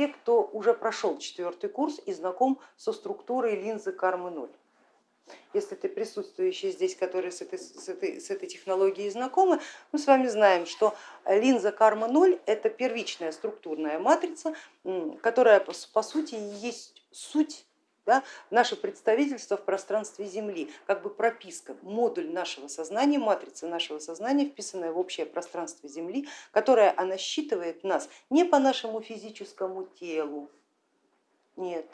те, кто уже прошел четвертый курс и знаком со структурой линзы кармы 0 если ты присутствующий здесь, которые с этой, с, этой, с этой технологией знакомы, мы с вами знаем, что линза карма 0 это первичная структурная матрица, которая по сути есть суть да, наше представительство в пространстве Земли, как бы прописка, модуль нашего сознания, матрица нашего сознания, вписанная в общее пространство Земли, которая она считывает нас не по нашему физическому телу, нет,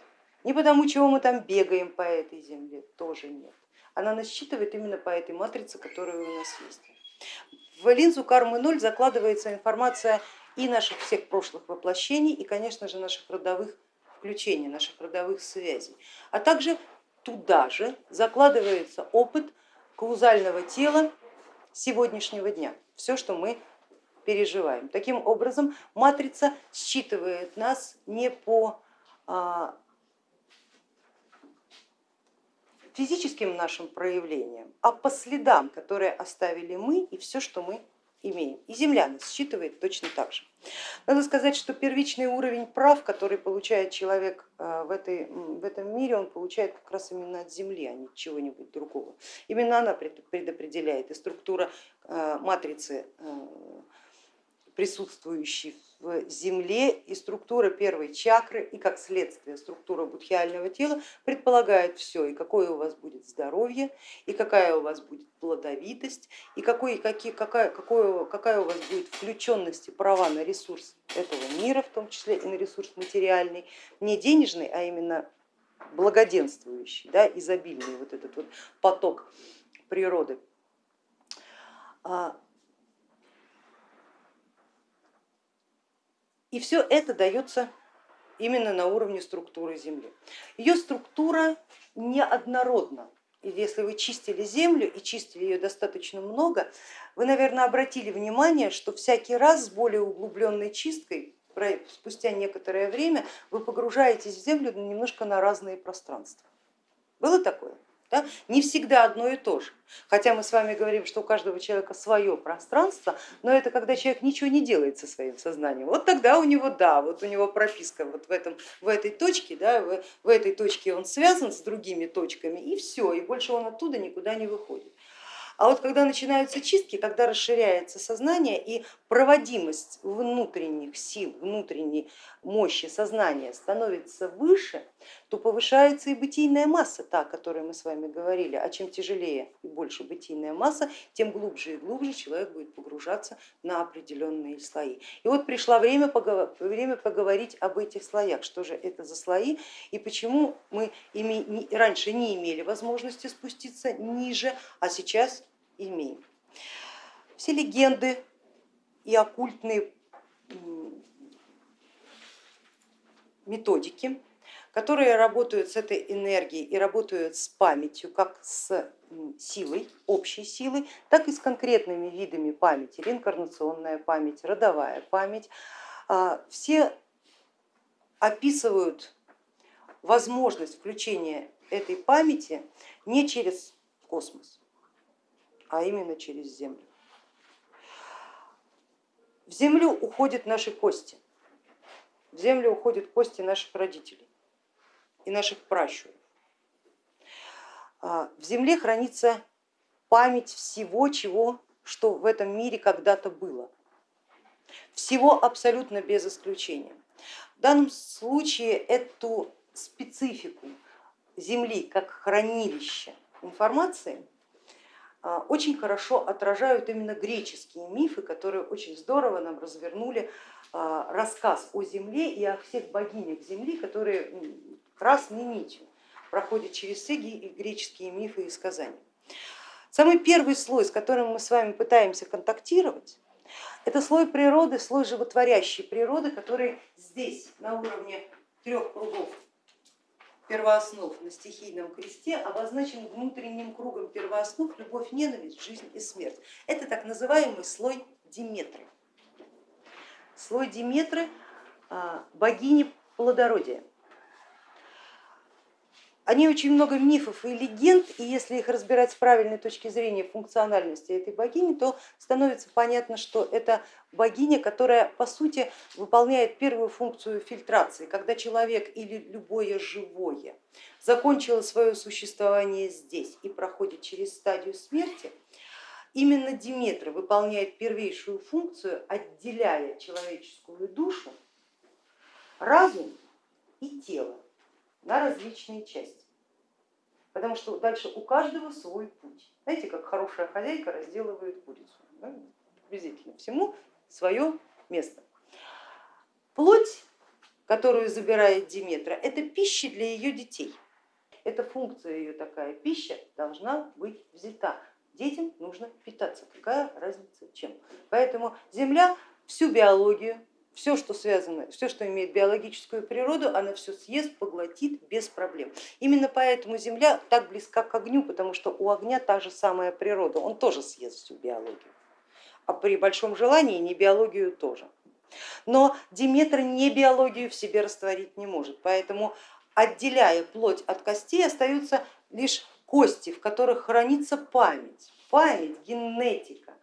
не потому, чего мы там бегаем по этой земле, тоже нет. Она нас считывает именно по этой матрице, которая у нас есть. В линзу кармы 0 закладывается информация и наших всех прошлых воплощений, и, конечно же, наших родовых включений, наших родовых связей. А также туда же закладывается опыт каузального тела сегодняшнего дня, все, что мы переживаем. Таким образом, матрица считывает нас не по а, физическим нашим проявлением, а по следам, которые оставили мы и все, что мы имеем. И Земля нас считывает точно так же. Надо сказать, что первичный уровень прав, который получает человек э, в, этой, в этом мире, он получает как раз именно от Земли, а не чего-нибудь другого. Именно она предопределяет и структура э, матрицы присутствующей в Земле и структура первой чакры и как следствие структура будхиального тела предполагает все, и какое у вас будет здоровье, и какая у вас будет плодовитость, и какой, какие, какая, какое, какая у вас будет включенность и права на ресурс этого мира, в том числе и на ресурс материальный, не денежный, а именно благоденствующий, да, изобильный вот этот вот поток природы. И все это дается именно на уровне структуры Земли. Ее структура неоднородна. И если вы чистили землю и чистили ее достаточно много, вы, наверное, обратили внимание, что всякий раз с более углубленной чисткой, спустя некоторое время, вы погружаетесь в землю немножко на разные пространства. Было такое? Да? Не всегда одно и то же. Хотя мы с вами говорим, что у каждого человека свое пространство, но это когда человек ничего не делает со своим сознанием. Вот тогда у него, да, вот у него прописка вот в, этом, в этой точке, да, в, в этой точке он связан с другими точками и все, и больше он оттуда никуда не выходит. А вот когда начинаются чистки, когда расширяется сознание и проводимость внутренних сил, внутренней мощи сознания становится выше, то повышается и бытийная масса, та, о которой мы с вами говорили. А чем тяжелее и больше бытийная масса, тем глубже и глубже человек будет погружаться на определенные слои. И вот пришло время, время поговорить об этих слоях, что же это за слои и почему мы раньше не имели возможности спуститься ниже, а сейчас имеем. Все легенды и оккультные методики, которые работают с этой энергией и работают с памятью, как с силой, общей силой, так и с конкретными видами памяти, реинкарнационная память, родовая память. А, все описывают возможность включения этой памяти не через космос, а именно через землю. В землю уходят наши кости, в землю уходят кости наших родителей и наших пращуров. А, в земле хранится память всего, чего, что в этом мире когда-то было. Всего абсолютно без исключения. В данном случае эту специфику Земли как хранилище информации а, очень хорошо отражают именно греческие мифы, которые очень здорово нам развернули а, рассказ о Земле и о всех богинях Земли, которые красной нитью проходят через все греческие мифы и сказания. Самый первый слой, с которым мы с вами пытаемся контактировать, это слой природы, слой животворящей природы, который здесь на уровне трех кругов первооснов на стихийном кресте обозначен внутренним кругом первооснов любовь, ненависть, жизнь и смерть. Это так называемый слой Диметры. Слой Диметры а, богини плодородия. Они очень много мифов и легенд, и если их разбирать с правильной точки зрения функциональности этой богини, то становится понятно, что это богиня, которая по сути выполняет первую функцию фильтрации, когда человек или любое живое закончило свое существование здесь и проходит через стадию смерти, именно Диметра выполняет первейшую функцию, отделяя человеческую душу, разум и тело на различные части, потому что дальше у каждого свой путь. Знаете, как хорошая хозяйка разделывает курицу, да? приблизительно всему свое место. Плоть, которую забирает Диметра, это пища для ее детей. Эта функция ее такая, пища должна быть взята. Детям нужно питаться, какая разница чем. Поэтому Земля всю биологию, все, что связано, все, что имеет биологическую природу, она все съест, поглотит без проблем. Именно поэтому Земля так близка к огню, потому что у огня та же самая природа, он тоже съест всю биологию, а при большом желании не биологию тоже. Но Диметр не биологию в себе растворить не может, поэтому отделяя плоть от костей остаются лишь кости, в которых хранится память, память, генетика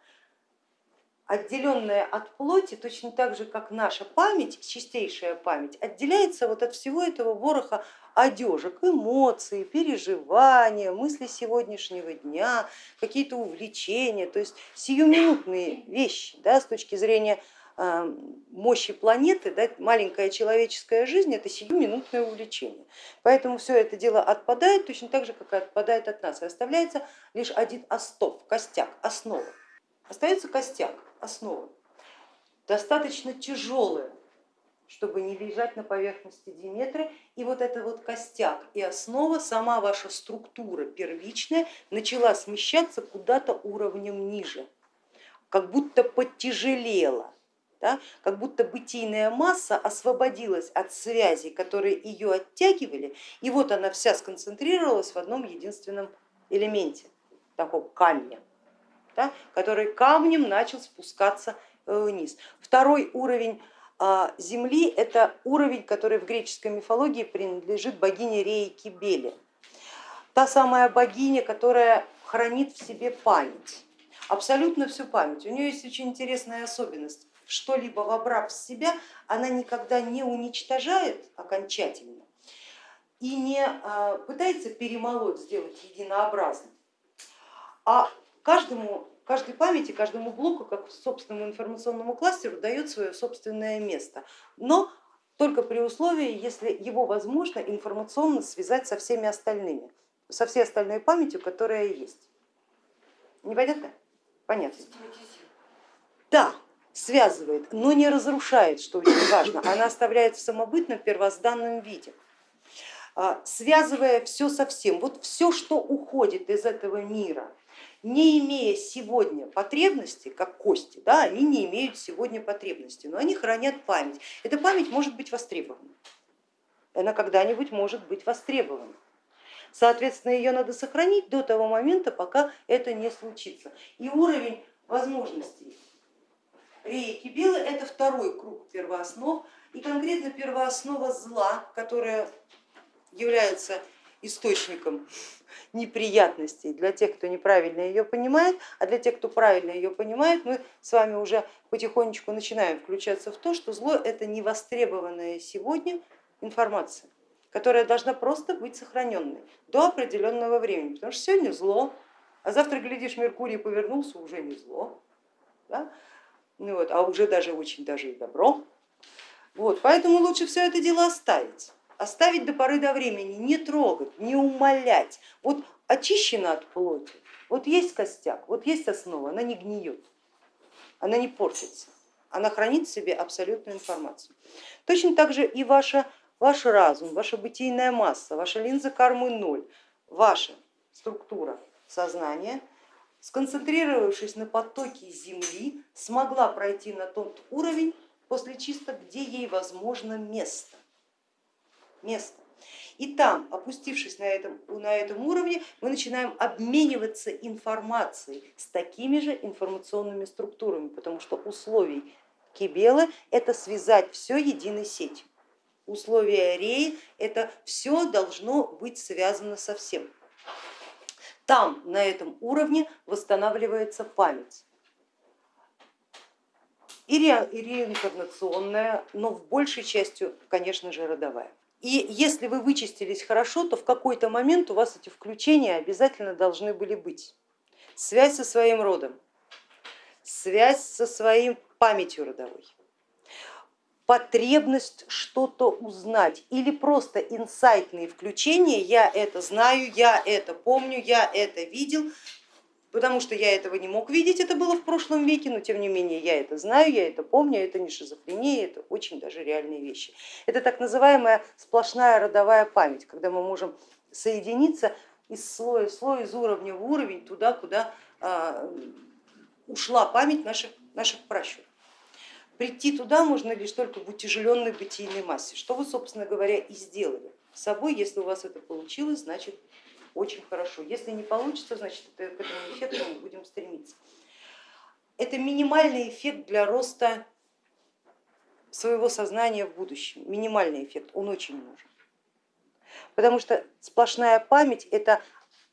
отделенная от плоти, точно так же, как наша память, чистейшая память, отделяется вот от всего этого вороха одежек, эмоций, переживания, мысли сегодняшнего дня, какие-то увлечения, то есть сиюминутные вещи да, с точки зрения э, мощи планеты, да, маленькая человеческая жизнь это сиюминутное увлечение. Поэтому все это дело отпадает точно так же, как и отпадает от нас, и оставляется лишь один остов, костяк, основа. Остается костяк основы, достаточно тяжелые, чтобы не лежать на поверхности Диметры. И вот это вот костяк и основа, сама ваша структура первичная начала смещаться куда-то уровнем ниже, как будто подтяжелела. Да, как будто бытийная масса освободилась от связей, которые ее оттягивали, и вот она вся сконцентрировалась в одном единственном элементе, такого камня да, который камнем начал спускаться э, вниз. Второй уровень а, Земли это уровень, который в греческой мифологии принадлежит богине Реи Кибеле. Та самая богиня, которая хранит в себе память, абсолютно всю память. У нее есть очень интересная особенность. Что-либо вобрав в себя, она никогда не уничтожает окончательно и не а, пытается перемолоть, сделать единообразным, а каждому, каждой памяти, каждому блоку, как собственному информационному кластеру дает свое собственное место, но только при условии, если его возможно информационно связать со всеми остальными, со всей остальной памятью, которая есть. Непонятно? Понятно. Да, связывает, но не разрушает, что очень важно, она оставляет в самобытном первозданном виде а, связывая все со всем. Вот все, что уходит из этого мира, не имея сегодня потребности, как кости, да, они не имеют сегодня потребности, но они хранят память. Эта память может быть востребована, она когда-нибудь может быть востребована. Соответственно, ее надо сохранить до того момента, пока это не случится. И уровень возможностей реки Белы это второй круг первооснов, и конкретно первооснова зла, которая является источником неприятностей для тех, кто неправильно ее понимает, а для тех, кто правильно ее понимает, мы с вами уже потихонечку начинаем включаться в то, что зло это невостребованная сегодня информация, которая должна просто быть сохраненной до определенного времени, потому что сегодня зло, а завтра, глядишь, Меркурий повернулся, уже не зло, да? ну вот, а уже даже очень даже и добро. Вот, поэтому лучше все это дело оставить оставить до поры до времени, не трогать, не умолять. Вот очищена от плоти, вот есть костяк, вот есть основа, она не гниет, она не портится, она хранит в себе абсолютную информацию. Точно так же и ваша, ваш разум, ваша бытийная масса, ваша линза кармы ноль, ваша структура сознания, сконцентрировавшись на потоке Земли, смогла пройти на тот уровень, после чисто где ей возможно место место. И там, опустившись на этом, на этом уровне, мы начинаем обмениваться информацией с такими же информационными структурами, потому что условий Кибелы это связать все единой сетью. условия Реи, это все должно быть связано со всем. Там, на этом уровне, восстанавливается память. И, ре, и реинкарнационная, но в большей частью, конечно же, родовая. И если вы вычистились хорошо, то в какой-то момент у вас эти включения обязательно должны были быть. Связь со своим родом, связь со своей памятью родовой, потребность что-то узнать или просто инсайтные включения, я это знаю, я это помню, я это видел, потому что я этого не мог видеть, это было в прошлом веке, но тем не менее я это знаю, я это помню, это не шизофрения, это очень даже реальные вещи. Это так называемая сплошная родовая память, когда мы можем соединиться из слоя в слой, из уровня в уровень, туда, куда а, ушла память наших, наших пращуров. Прийти туда можно лишь только в утяжеленной бытийной массе, что вы, собственно говоря, и сделали с собой. Если у вас это получилось, значит очень хорошо. Если не получится, значит к этому эффекту мы будем стремиться. Это минимальный эффект для роста своего сознания в будущем, минимальный эффект, он очень нужен. Потому что сплошная память это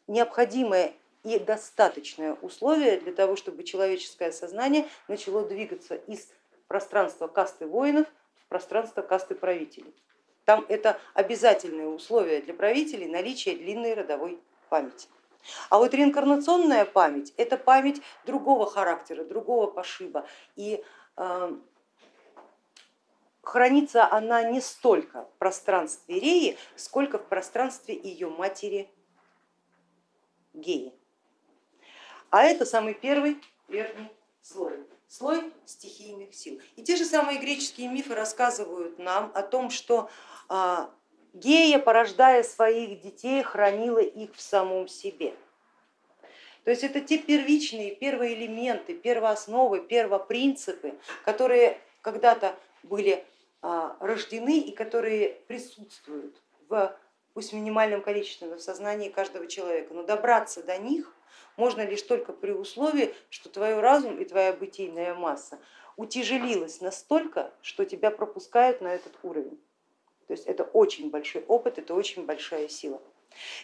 необходимое и достаточное условие для того, чтобы человеческое сознание начало двигаться из пространство касты воинов в пространство касты правителей. Там это обязательное условие для правителей наличие длинной родовой памяти. А вот реинкарнационная память это память другого характера, другого пошиба. И э, хранится она не столько в пространстве Реи, сколько в пространстве ее матери Геи. А это самый первый верхний слой слой стихийных сил. И те же самые греческие мифы рассказывают нам о том, что Гея, порождая своих детей, хранила их в самом себе. То есть это те первичные, первые элементы, первоосновы, первопринципы, которые когда-то были а, рождены и которые присутствуют в пусть минимальном количестве в сознании каждого человека, но добраться до них можно лишь только при условии, что твой разум и твоя бытийная масса утяжелилась настолько, что тебя пропускают на этот уровень. То есть это очень большой опыт, это очень большая сила.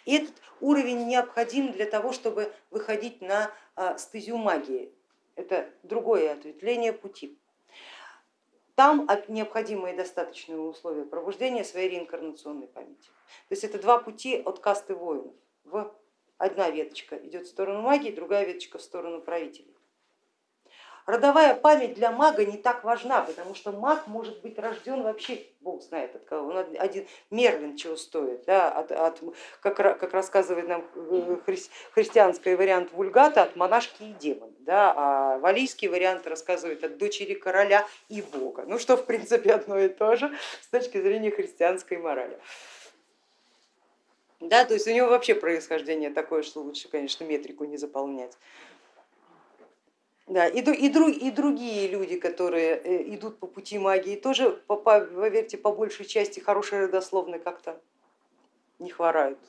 И этот уровень необходим для того, чтобы выходить на а, стезю магии. Это другое ответвление пути. Там необходимые достаточные условия пробуждения своей реинкарнационной памяти. То есть это два пути от касты воинов Одна веточка идет в сторону магии, другая веточка в сторону правителей. Родовая память для мага не так важна, потому что маг может быть рожден вообще, бог знает от кого, он один Мерлин чего стоит, да, от, от, как, как рассказывает нам э, хри, христианский вариант вульгата, от монашки и демона, да, а валийский вариант рассказывает от дочери короля и бога, ну что в принципе одно и то же с точки зрения христианской морали. Да, то есть у него вообще происхождение такое, что лучше, конечно, метрику не заполнять. Да, и, и, друг, и другие люди, которые э, идут по пути магии, тоже, по, по, поверьте, по большей части хорошие родословные как-то не хворают.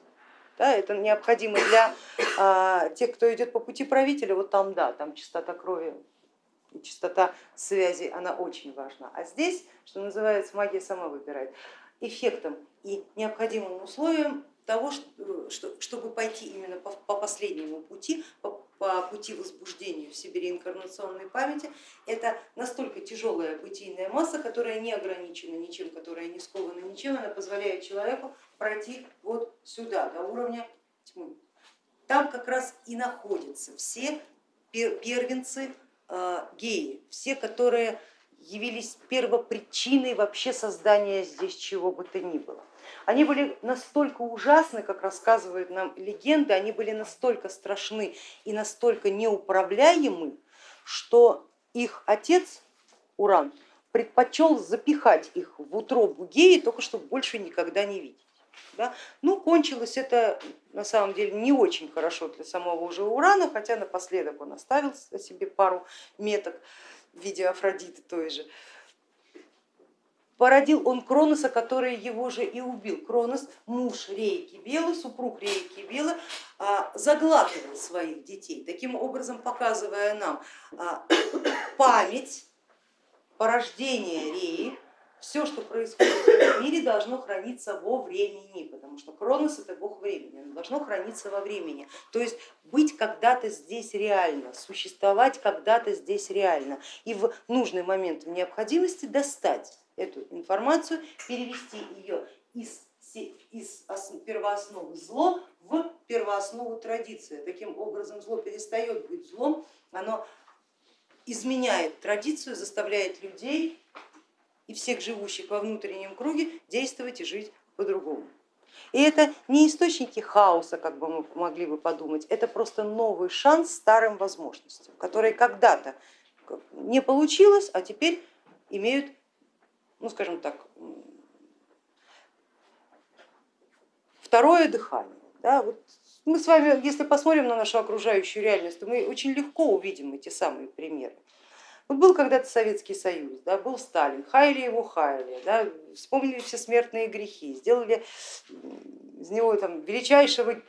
Да, это необходимо для а, тех, кто идет по пути правителя, вот там да, там чистота крови и чистота связи, она очень важна. А здесь, что называется, магия сама выбирает. Эффектом и необходимым условием того, чтобы пойти именно по последнему пути, по пути возбуждения в себе реинкарнационной памяти, это настолько тяжелая бытийная масса, которая не ограничена ничем, которая не скована ничем, она позволяет человеку пройти вот сюда, до уровня тьмы. Там как раз и находятся все первенцы э, геи, все, которые явились первопричиной вообще создания здесь чего бы то ни было. Они были настолько ужасны, как рассказывают нам легенды, они были настолько страшны и настолько неуправляемы, что их отец Уран предпочел запихать их в утробу геи, только чтобы больше никогда не видеть. Да? Ну, кончилось это на самом деле не очень хорошо для самого уже Урана, хотя напоследок он оставил себе пару меток в виде Афродиты той же породил он Кроноса, который его же и убил. Кронос, муж Рейки Белы, супруг Рейки Белы, а, заглатывал своих детей, таким образом показывая нам а, память порождения Реи, все, что происходит в этом мире, должно храниться во времени, потому что Кронос это бог времени, оно должно храниться во времени. То есть быть когда-то здесь реально, существовать когда-то здесь реально и в нужный момент в необходимости достать эту информацию, перевести ее из, из первоосновы зло в первооснову традиции. Таким образом зло перестает быть злом, оно изменяет традицию, заставляет людей и всех живущих во внутреннем круге действовать и жить по-другому. И это не источники хаоса, как бы мы могли бы подумать, это просто новый шанс старым возможностям, которые когда-то не получилось, а теперь имеют, ну скажем так, второе дыхание. Да, вот мы с вами, если посмотрим на нашу окружающую реальность, то мы очень легко увидим эти самые примеры. Вот был когда-то Советский Союз, да, был Сталин, хаяли его хаяли, да, вспомнили все смертные грехи, сделали из него там, величайшего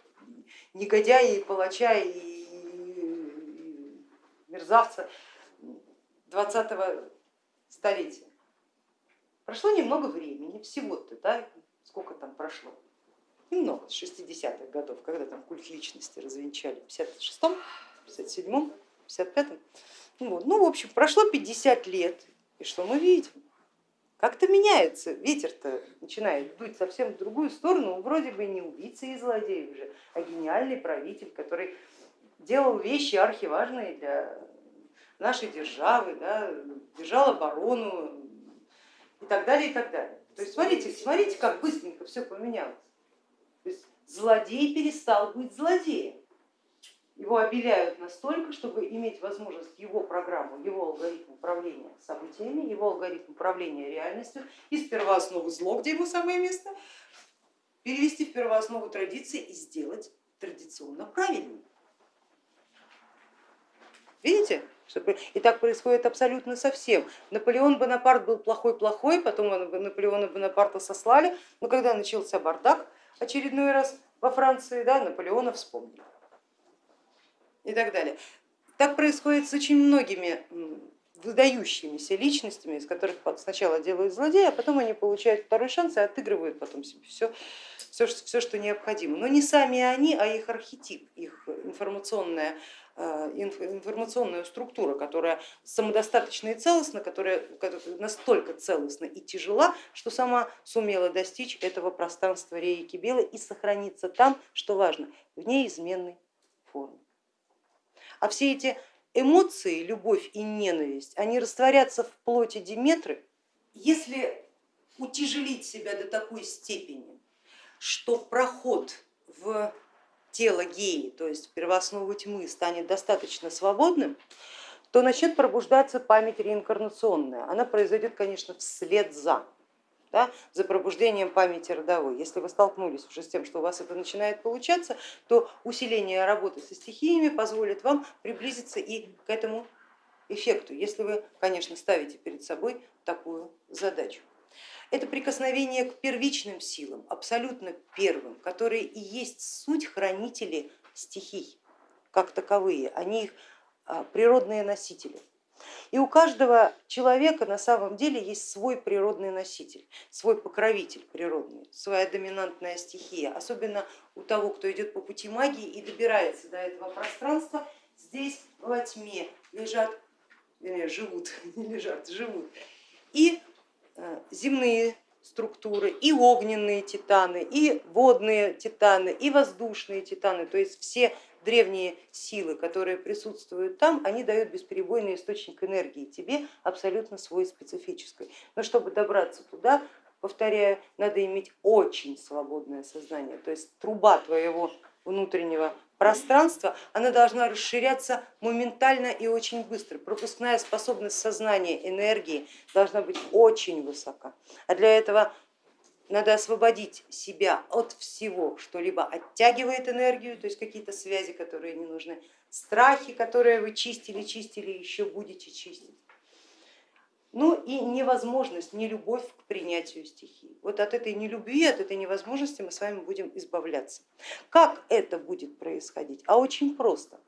негодяя и палача и мерзавца 20-го столетия. Прошло немного времени, всего-то, да, сколько там прошло, немного, с 60-х годов, когда там культ личности развенчали, в 56-м, 57-м, 55-м. Вот. Ну, в общем, прошло 50 лет, и что мы видим? Как-то меняется, ветер-то начинает дуть совсем в другую сторону, он вроде бы не убийца и злодей уже, а гениальный правитель, который делал вещи архиважные для нашей державы, да, держал оборону и так далее, и так далее. То есть смотрите, смотрите, как быстренько все поменялось. То есть злодей перестал быть злодеем его обеляют настолько, чтобы иметь возможность его программу, его алгоритм управления событиями, его алгоритм управления реальностью из первоосновы зло, где ему самое место, перевести в первооснову традиции и сделать традиционно правильно. Видите? И так происходит абсолютно со всем. Наполеон Бонапарт был плохой-плохой, потом Наполеона Бонапарта сослали, но когда начался бардак очередной раз во Франции, да, Наполеона вспомнили и так далее. Так происходит с очень многими выдающимися личностями, из которых сначала делают злодея, а потом они получают второй шанс и отыгрывают потом себе все, все, все что необходимо. Но не сами они, а их архетип, их информационная, э, информационная структура, которая самодостаточна и целостна, которая настолько целостна и тяжела, что сама сумела достичь этого пространства рейки белой и сохраниться там, что важно, в неизменной форме. А все эти эмоции, любовь и ненависть, они растворятся в плоти Диметры, если утяжелить себя до такой степени, что проход в тело геи, то есть в первооснову тьмы, станет достаточно свободным, то начнет пробуждаться память реинкарнационная. Она произойдет, конечно, вслед за да, за пробуждением памяти родовой. Если вы столкнулись уже с тем, что у вас это начинает получаться, то усиление работы со стихиями позволит вам приблизиться и к этому эффекту, если вы, конечно, ставите перед собой такую задачу. Это прикосновение к первичным силам, абсолютно первым, которые и есть суть хранители стихий как таковые, они их а, природные носители. И у каждого человека на самом деле есть свой природный носитель, свой покровитель природный, своя доминантная стихия. Особенно у того, кто идет по пути магии и добирается до этого пространства, здесь во тьме лежат, вернее, живут, не лежат, живут и земные структуры, и огненные титаны, и водные титаны, и воздушные титаны, то есть все древние силы, которые присутствуют там, они дают бесперебойный источник энергии. Тебе, абсолютно свой специфический. Но чтобы добраться туда, повторяю, надо иметь очень свободное сознание, то есть труба твоего внутреннего пространства, она должна расширяться моментально и очень быстро. Пропускная способность сознания, энергии должна быть очень высока. А для этого надо освободить себя от всего, что либо оттягивает энергию, то есть какие-то связи, которые не нужны, страхи, которые вы чистили, чистили, еще будете чистить. Ну и невозможность, не любовь к принятию стихии. Вот от этой нелюбви, от этой невозможности мы с вами будем избавляться. Как это будет происходить? А очень просто.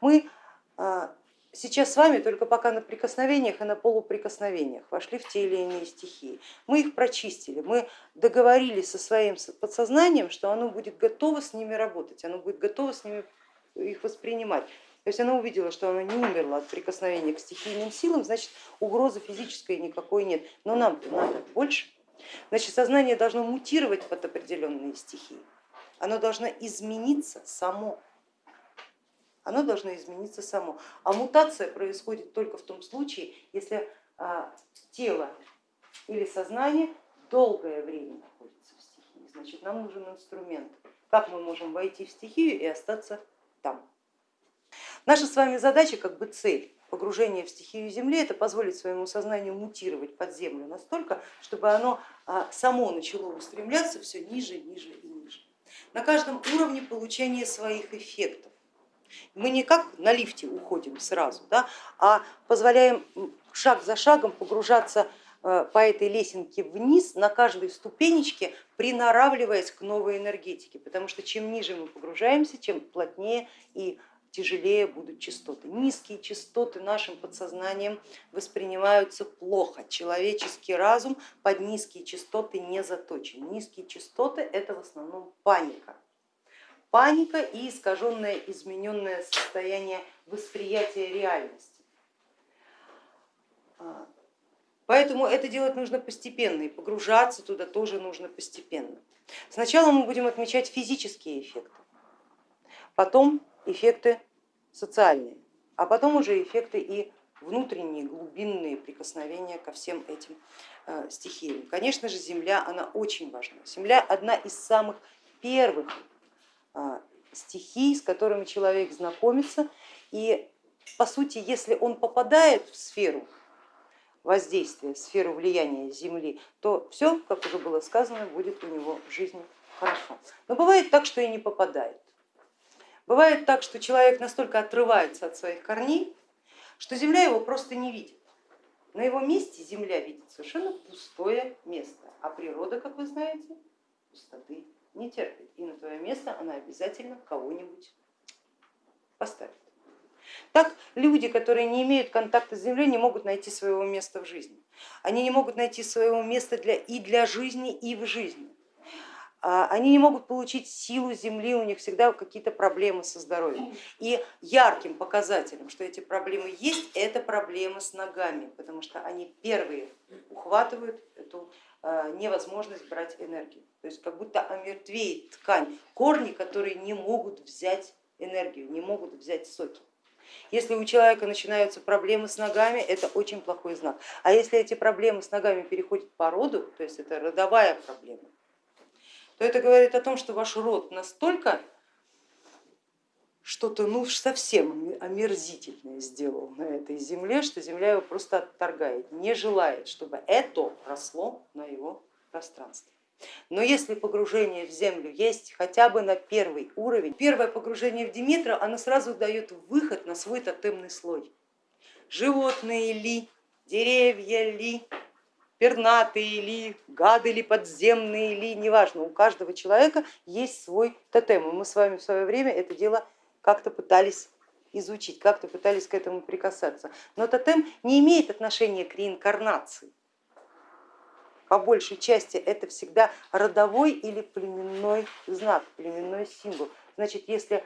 Мы а, сейчас с вами только пока на прикосновениях и на полуприкосновениях вошли в те или иные стихии. Мы их прочистили, мы договорились со своим подсознанием, что оно будет готово с ними работать, оно будет готово с ними их воспринимать. То есть она увидела, что она не умерла от прикосновения к стихийным силам, значит угрозы физической никакой нет. Но нам-то надо больше. Значит, сознание должно мутировать под определенные стихии, оно должно измениться само. Оно должно измениться само. А мутация происходит только в том случае, если а, тело или сознание долгое время находится в стихии. Значит, нам нужен инструмент, как мы можем войти в стихию и остаться там. Наша с вами задача, как бы цель погружения в стихию Земли, это позволить своему сознанию мутировать под землю настолько, чтобы оно а, само начало устремляться все ниже, ниже и ниже. На каждом уровне получения своих эффектов. Мы не как на лифте уходим сразу, да, а позволяем шаг за шагом погружаться э, по этой лесенке вниз на каждой ступенечке, приноравливаясь к новой энергетике, потому что чем ниже мы погружаемся, чем плотнее и тяжелее будут частоты. Низкие частоты нашим подсознанием воспринимаются плохо. Человеческий разум под низкие частоты не заточен. Низкие частоты это в основном паника. Паника и искаженное, измененное состояние восприятия реальности. Поэтому это делать нужно постепенно и погружаться туда тоже нужно постепенно. Сначала мы будем отмечать физические эффекты, потом эффекты социальные, а потом уже эффекты и внутренние глубинные прикосновения ко всем этим э, стихиям. Конечно же, Земля, она очень важна. Земля одна из самых первых э, стихий, с которыми человек знакомится. И по сути, если он попадает в сферу воздействия, в сферу влияния Земли, то все, как уже было сказано, будет у него в жизни хорошо. Но бывает так, что и не попадает. Бывает так, что человек настолько отрывается от своих корней, что земля его просто не видит. На его месте земля видит совершенно пустое место, а природа, как вы знаете, пустоты не терпит. И на твое место она обязательно кого-нибудь поставит. Так люди, которые не имеют контакта с землей, не могут найти своего места в жизни. Они не могут найти своего места для, и для жизни, и в жизни. А, они не могут получить силу земли, у них всегда какие-то проблемы со здоровьем. И ярким показателем, что эти проблемы есть, это проблемы с ногами, потому что они первые ухватывают эту а, невозможность брать энергию. То есть как будто омертвеет ткань, корни, которые не могут взять энергию, не могут взять соки. Если у человека начинаются проблемы с ногами, это очень плохой знак. А если эти проблемы с ногами переходят по роду, то есть это родовая проблема, то это говорит о том, что ваш род настолько что-то ну совсем омерзительное сделал на этой земле, что земля его просто отторгает, не желает, чтобы это росло на его пространстве. Но если погружение в землю есть хотя бы на первый уровень, первое погружение в Димитра, оно сразу дает выход на свой тотемный слой. Животные ли, деревья ли, пернатые ли, гады ли, подземные ли, неважно, у каждого человека есть свой тотем. И мы с вами в свое время это дело как-то пытались изучить, как-то пытались к этому прикасаться. Но тотем не имеет отношения к реинкарнации. По большей части это всегда родовой или племенной знак, племенной символ. Значит, если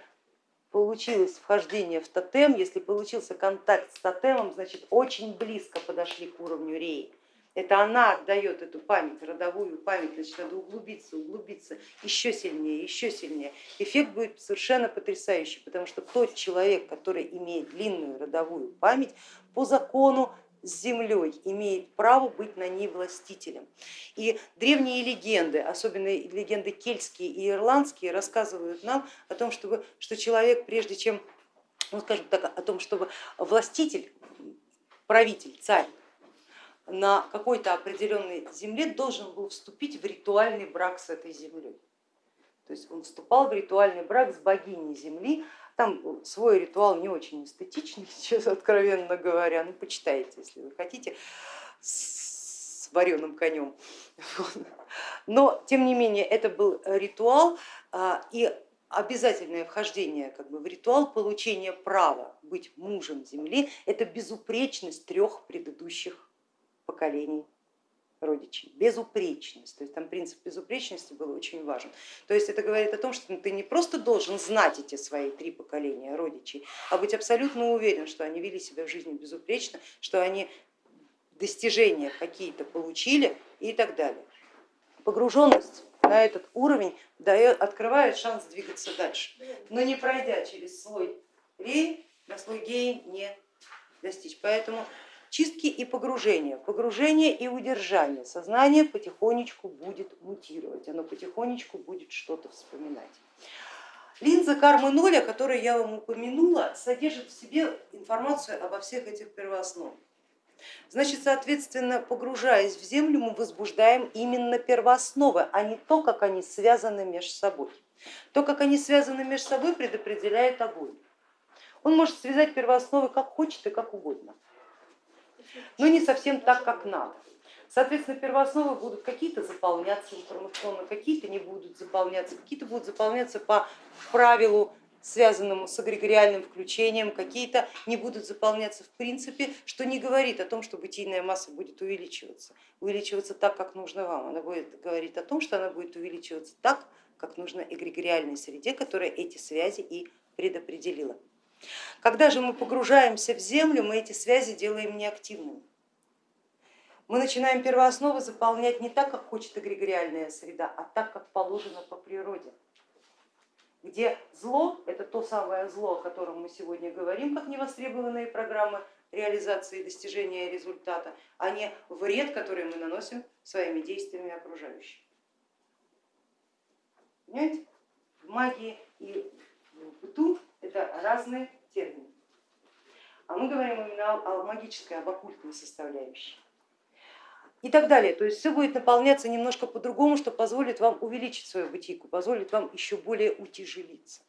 получилось вхождение в тотем, если получился контакт с тотемом, значит очень близко подошли к уровню реи. Это она отдает эту память, родовую память, значит, надо углубиться, углубиться еще сильнее, еще сильнее. Эффект будет совершенно потрясающий, потому что тот человек, который имеет длинную родовую память, по закону с землей имеет право быть на ней властителем. И древние легенды, особенно легенды кельтские и ирландские, рассказывают нам о том, чтобы, что человек, прежде чем, ну, скажем так, о том, чтобы властитель, правитель, царь, на какой-то определенной земле должен был вступить в ритуальный брак с этой землей. То есть он вступал в ритуальный брак с богиней земли, там свой ритуал не очень эстетичный, сейчас откровенно говоря, ну почитайте, если вы хотите, с вареным конем. Но тем не менее это был ритуал, а, и обязательное вхождение как бы, в ритуал получения права быть мужем Земли, это безупречность трех предыдущих поколений родичей, безупречность, то есть там принцип безупречности был очень важен. То есть это говорит о том, что ты не просто должен знать эти свои три поколения родичей, а быть абсолютно уверен, что они вели себя в жизни безупречно, что они достижения какие-то получили и так далее. Погруженность на этот уровень дает, открывает шанс двигаться дальше, но не пройдя через слой рей, на слой геи не достичь. Поэтому чистки и погружения, погружение и удержание. Сознание потихонечку будет мутировать, оно потихонечку будет что-то вспоминать. Линза кармы ноль, о которой я вам упомянула, содержит в себе информацию обо всех этих первоосновах. Значит, соответственно, погружаясь в землю, мы возбуждаем именно первоосновы, а не то, как они связаны между собой. То, как они связаны между собой, предопределяет огонь. Он может связать первоосновы как хочет и как угодно но не совсем так, как надо. Соответственно, первоосновы будут какие-то заполняться информационно, какие-то не будут заполняться, какие-то будут заполняться по правилу, связанному с эгрегориальным включением, какие-то не будут заполняться в принципе, что не говорит о том, что бытийная масса будет увеличиваться. Увеличиваться так, как нужно вам. Она будет говорить о том, что она будет увеличиваться так, как нужно эгрегориальной среде, которая эти связи и предопределила. Когда же мы погружаемся в землю, мы эти связи делаем неактивными. Мы начинаем первоосновы заполнять не так, как хочет эгрегориальная среда, а так, как положено по природе. Где зло, это то самое зло, о котором мы сегодня говорим, как невостребованные программы реализации и достижения результата, а не вред, который мы наносим своими действиями окружающим. Понимаете? В магии и в быту это разные термины. А мы говорим именно о магической, об оккультной составляющей. И так далее. То есть все будет наполняться немножко по-другому, что позволит вам увеличить свою бытийку, позволит вам еще более утяжелиться.